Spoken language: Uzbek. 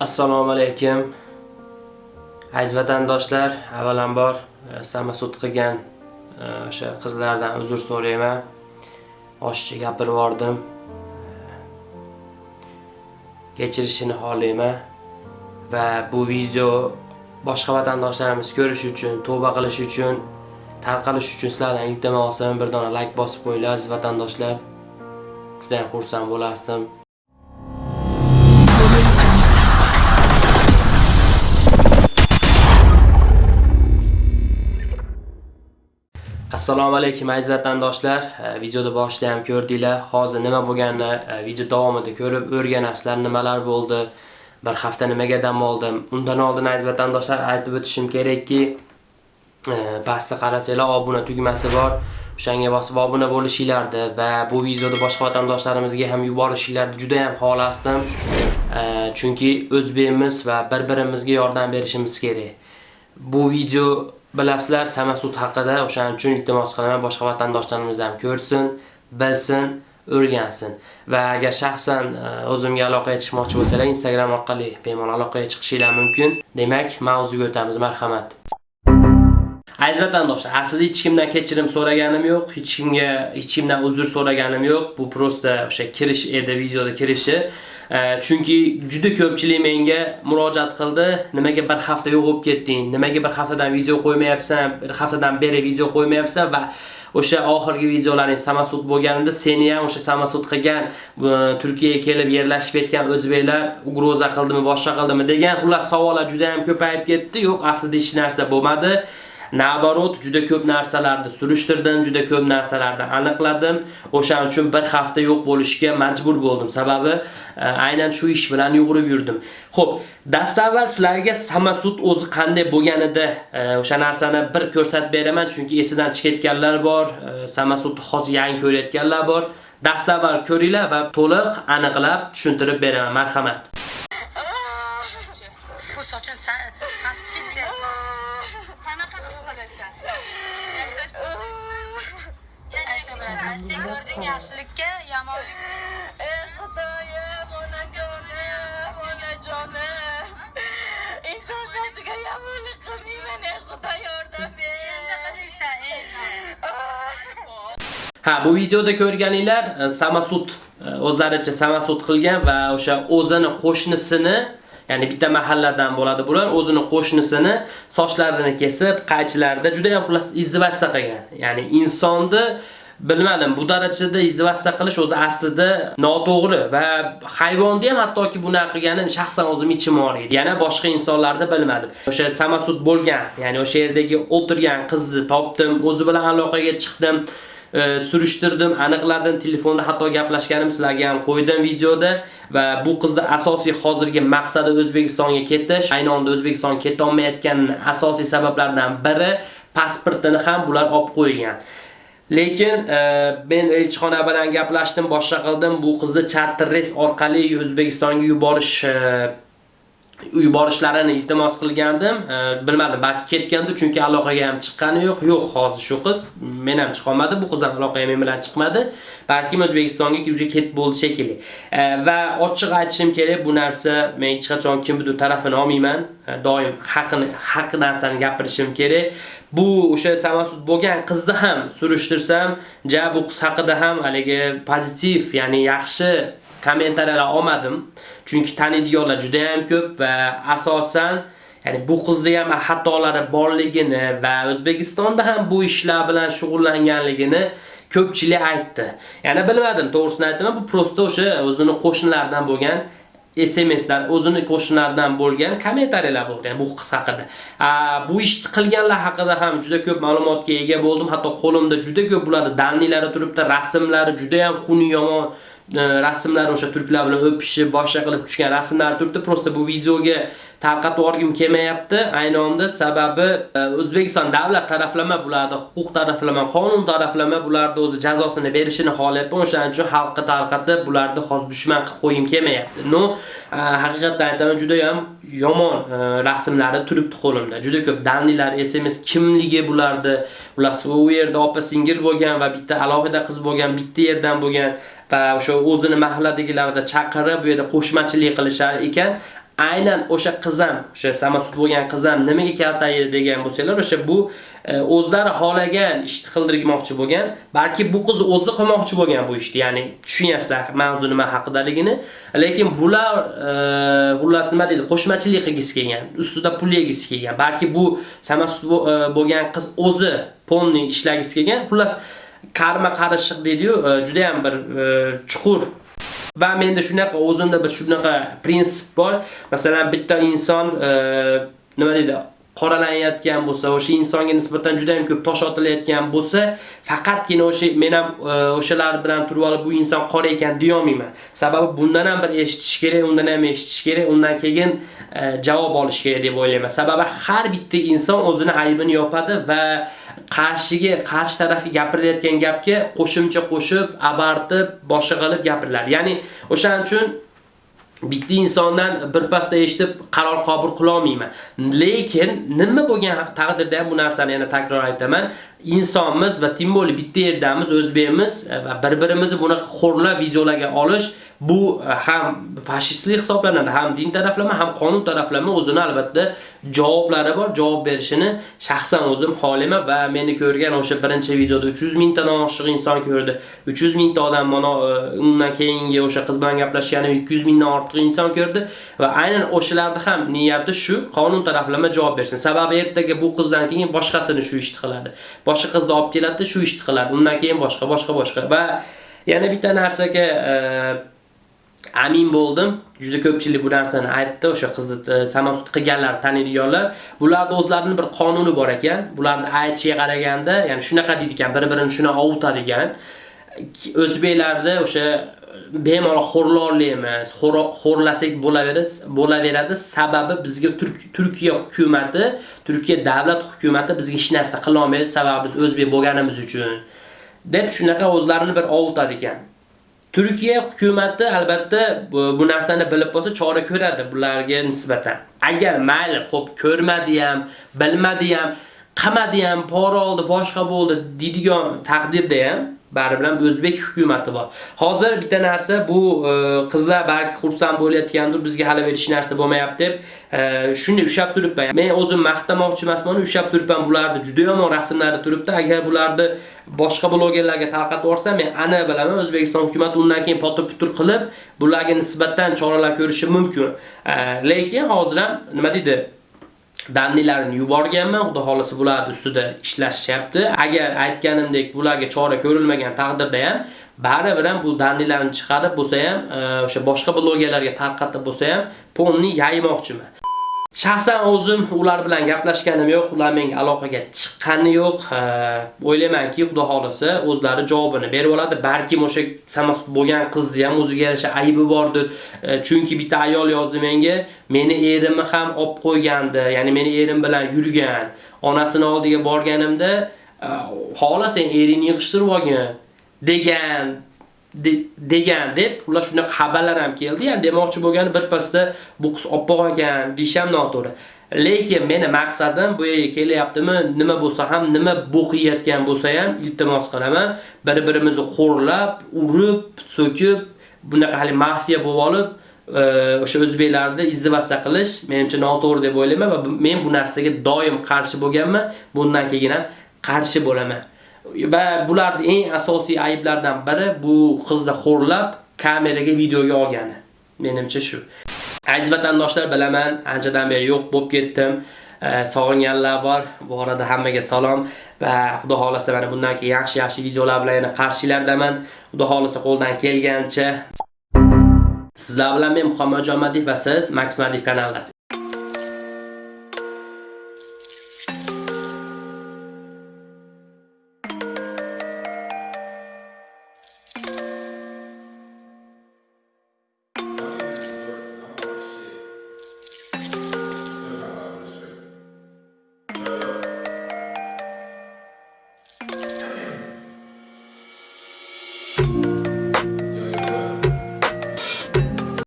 Assalomu alaykum. Aziz vatandoshlar, avvalambor e, samasud qilgan e, o'sha qizlardan uzr so'rayman. Oshcha gapirib yubordim. E, kechirishini xohlayman va bu video boshqa vatandoshlarimiz ko'rish uchun, tavba qilish uchun, tarqalish uchun sizlardan iltimosim bir dona like bosib qo'yinglar aziz vatandoshlar. Juda ham xursand bo'lasdim. Assalomu alaykum aziz vatandoshlar. Eh, videoda boshida ham ko'rdinglar. Hozir nima bo'lganini eh, video davomida ko'rib o'rganasizlar, nimalar bo'ldi, bir hafta nimaga dam oldim. Undan oldin aziz vatandoshlar aytib o'tishim kerakki, eh, pastda qarasanglar obuna tugmasi bor. O'shanga bosib obuna bo'lishinglarni va bu videoni boshqa vatandoshlarimizga ham yuborishinglarni juda ham xohlasdim. Chunki o'zbekimiz va bir-birimizga yordam berishimiz kerak. Bu video bilasizlar Samasud haqida o'shaning uchun iltimos qilaman boshqa vatandoshlarimiz ham ko'rsin, bilsin, o'rgansin. Va agar shaxsan e, o'zimga aloqaga chiqmoqchi bo'lsalar, Instagram orqali bemalol aloqaga chiqishinglar mumkin. Demak, mavzuga o'tamiz, marhamat. Aziz vatandoshlar, aslida hech kimdan kechirim so'raganim yo'q, hech kimga hech kimdan uzr so'raganim yo'q. Bu prosta o'sha kirish edi, videoda kirishi. Chunki juda ko'pchilik menga murojaat qildi. Nimaga bir hafta yo'q bo'lib ketding? Nimaga bir haftadan video qo'ymayapsan? Bir haftadan beri video qo'ymayapsan? Va o'sha oxirgi videolaring samasud bo'lganida seni ham o'sha samasud qilgan Turkiyaga kelib yerlashib ketgan o'zbeklar ugroza qildimi boshqa qildimi degan xullas savollar juda ham ko'payib ketdi. Yo'q aslida hech narsa bo'lmadi. Nabarot juda ko'p narsalarni surishtirdim, juda ko'p narsalarni aniqladim. O'shaning uchun bir hafta yo'q bo'lishga majbur bo'ldim. Sababi e, aynan shu ish bilan yugurib yurdim. Xo'p, dastavval sizlarga Samasud o'zi qanday bo'lganida e, o'sha narsani bir ko'rsatib beraman, chunki esidan chiqib ketganlar bor, e, Samasudni hozir yangi ko'rayotganlar bor. Dastavval ko'ringlar va to'liq aniqlab tushuntirib beraman. Marhamat. Yaxshilikka yomonlik ey xudoyim onajonim onajonim inson zotiga yomonlik qilmayman ey xudo yordam ber ha. Bu videoda ko'rganinglar e, samasud e, o'zlaricha samasud qilgan va o'sha o'zini qo'shnisini ya'ni bitta mahalladan bo'ladi bular o'zini qo'shnisini sochlarini kesib qaychilarda juda ham xullas izdivatsiya qilgan. Ya'ni insonni bilmadim bu darajada izdivatsiya qilish o'zi aslida noto'g'ri va hayvonni ham hattoki bunaqa qilgani shaxsan o'zim ichim og'riydi. Yana boshqa insonlarda bilmadim. O'sha samasud bo'lgan, ya'ni o'sha yerdagi o'tirgan qizni topdim, o'zi bilan aloqaga chiqdim. E, surishtirdim, aniqladim, telefonda hatto gaplashganim sizlarga ham qo'ydim videoda va bu qizni asosiy hozirgi maqsadi O'zbekistonga ketish. Ayni onda O'zbekistonga keta olmayotgan asosiy sabablardan biri pasportini ham bular olib qo'ygan. Lekin e, men elchixona bilan gaplashdim, boshqa qildim. Bu qizni charter orqali O'zbekistonga yuborish e, yuborishlarini iltimos qilgandim. E, bilmadim, balki ketgandi, chunki aloqaga ham chiqqani yo'q. Yo'q, hozir shu qiz men ham chiqa olmadi, bu qiz ham aloqaga men bilan chiqmadi. Balki O'zbekistonga уже ketib bo'ldi shekilli. Va ochiq aytishim kerak, bu narsa men hech qachon kimdir tarafini olmayman. Doim haqini, haq narsani gapirishim kerak. bu o'sha samasud bo'lgan qizni ham surishtirsam, ja bu qiz haqida ham haligi pozitiv, ya'ni yaxshi kommentariyalar olmadim. Chunki taniydiganlar juda ham ko'p va asosan ya'ni bu qizda ham xatolari borligini va O'zbekistonda ham bu ishlar bilan shug'ullanganligini ko'pchilik aytdi. Ya'ni bilmadim, to'g'risini aytaman, bu prosta o'sha o'zini qo'shnilaridan bo'lgan SMSlar o'zini qo'shnilaridan bo'lgan kommentariyalar bo'ldi ya'ni bu qiz haqida. Bu ishni qilganlar haqida ham juda ko'p ma'lumotga ega bo'ldim. Hatto qo'limda juda ko'p bularni danlilari turibdi, rasmlari juda ham xuni yomon E, rasmlar o'sha turklar bilan o'pishib, boshqa qilib tushgan rasmlar turibdi. Prosta bu videoga tarqatib yuborgim kelmayapti. Ayni onda sababi e, O'zbekiston davlat taraflama bularda huquq taraflama, qonun taraflama bularda o'zi jazosini berishini xohlayapman. O'shaning uchun xalqqa tarqatib bularni hozir dushman qilib qo'yim kelmayapti. No, e, haqiqatdan aytaman juda ham yomon rasmlari turibdi qo'limda. Juda ko'p danlilar, SMS kimligi bularni, ular u yerda opa singil bo'lgan va bitta alohida qiz bo'lgan, bitta yerdan bo'lgan o'sha o'zini mahalladagilarda chaqirib bu yerda qo'shmachilik qilishar ekan. Aynan o'sha qizim, o'sha samasud bo'lgan qizim nimaga kaltaydi degan bo'lsanglar o'sha bu e, o'zlari xohlagan ishni qildirmoqchi bo'lgan balki bu qiz o'zi qilmoqchi bo'lgan bu ishni ya'ni tushunyapsizlar mavzu nima haqidaligini. Lekin bular e, xullas nima deydi qo'shmachilik qilgisi kelgan ustida pul yegisi kelgan balki bu samasud e, bo'lgan qiz o'zi polni ishlagisi kelgan xullas karma qarishliq deydi-yu e, juda ham bir e, chuqur Va menda shunaqa o'zimda bir shunaqa prinsip bor. Masalan, bitta inson e, nima deydi? qoralanayotgan bo'lsa, o'sha insonga nisbatan juda ham ko'p tosh otilayotgan bo'lsa, faqatgina o'sha men ham o'shalar bilan turib olib bu inson qora ekan deya olmayman. Sababi bundan ham bir eshitish kerak, undan ham eshitish kerak, undan keyin javob olish kerak deb o'ylayman. Sababi har bitta inson o'zini aybini yopadi va qarshiga, qarshi tarafga gapirilayotgan gapga qo'shimcha qo'shib, abartib, boshqa qilib gapiriladi. Ya'ni o'shaning uchun bitta insondan birpasda eshitib qaror qabul qila olmayman. Lekin nima bo'lgan taqdirda ham bu narsani yana takror aytaman. Insonmiz va timbo'li bitta yerdamiz, o'zbekmiz va bir-birimizni bunaqa xo'rlab videolarga olish bu e, ham fashistlik hisoblanadi, ham din taraflama, ham qonun taraflama o'zini albatta javoblari bor. Javob berishini shaxsan o'zim xolima va meni ko'rgan o'sha birinchi videoda 300 mingtadan oshiq inson ko'rdi. 300 mingta odam mana e, undan keyingi o'sha qiz bilan gaplashganim 200 mingdan ortiq inson ko'rdi va aynan o'shalarni ham niyati shu, qonun taraflama javob bersin. Sababi ertaga bu qizdan keyin boshqasini shu ishni qiladi. Boshqa qizni olib keladi, shu ishni qiladi. Undan keyin boshqa, boshqa, boshqa. Va yana bitta narsaga e, amin bo'ldim. Juda ko'pchilik bu narsani aytdi. O'sha qizni e, samosud qilganlar, taniydiganlar. Bularda o'zlarining bir qonuni bor ekan. Bularni aytishiga qaraganda, ya'ni shunaqa deydi ekan, bir-birini shuna ovutadigan. O'zbeklarda o'sha e, bemalol xo'rlorlaymiz, xo'rlasak bo'laveradi, bo'laveradi. Sababi bizga Turk- Turkiya hukumatı, Turkiya davlat hukumatı bizga hech narsa qila olmaydi, sababi biz o'zbek bo'lganimiz uchun. deb shunaqa o'zlarini bir ovutadi ekan. Turkiya hukumatı albatta bu, bu narsani bilib bo'lsa chora ko'radi bularga nisbatan. Agar mayli, xo'p, ko'rmadi ham, bilmadi ham, qamadi ham, pora oldi, boshqa bo'ldi deydigan taqdirda ham bari bilan o'zbek hukumatı bor. Hozir bitta narsa bu e, qizlar balki xursand bo'layotgandir, bizga hali berish narsa bo'lmayapti deb e, ushab turibman. Men o'zim maqtamoqchi emasman, ushab turibman bularni juda yomon rasmlari turibdi. Agar bularni boshqa blogerlarga tarqatib yuborsam, men ana bilaman O'zbekiston hukumati undan keyin potir-putur qilib bularga nisbatan choralar ko'rishi mumkin. E, lekin hozir ham nima deydi? Dannilarini yuborganman. Xudo xolisi bularni ustida ishlashyapti. Agar aytganimdek bularga chora ko'rilmagan taqdirda ham baribir ham bu dannilarni chiqarib bo'lsa ham, e, o'sha boshqa blogerlarga tarqatib bo'lsa ham, ponni yaymoqchiman. Shaxsan o'zim ular bilan gaplashganim yo'q, ular menga aloqaga chiqqani yo'q. O'ylaymanki, Xudo xolasa o'zlari javobini berib oladi. Balki o'sha samas bo'lgan qizni ham o'ziga yarasha aybi bordir. E, chunki bitta ayol yozdi menga, meni erimni ham olib qo'ygandi, ya'ni meni erim bilan yurgan. Onasini oldiga borganimda, e, "Xola sen eringni yig'ishtirib olgin" degan degan deb ular shunaqa xabarlar ham keldi. Ya'ni demoqchi bo'lgani birpasda bu qiz oppoq ekan desham noto'g'ri. Lekin meni maqsadim bu yerga kelyaptimi, nima bo'lsa ham, nima bo'qiyotgan bo'lsa ham iltimos qilaman, bir-birimizni xo'rlab, urib, so'kib, bunaqa hali mafiya bo'lib olib, e, o'sha o'zbeklarni izdivatsa qilish menimcha noto'g'ri deb o'ylayman va men bu narsaga doim qarshi bo'lganman, bundan keyin ham qarshi bo'laman. Va bularning eng asosiy ayblardan biri bu qizni xo'rlab kameraga videoga olgani. Menimcha shu. Aziz vatandoshlar, bilaman, anchadan beri yo'q bo'lib ketdim. Sog'inganlar bor. Bu orada hammaga salom va Xudo xolasa mana bundan keyin yaxshi-yaxshi videolar bilan yana qarshilardaman. Xudo xolasa qo'ldan kelgancha Sizlar bilan men Muhammad Jomadiyev va siz Max Madiyev kanalidasiz.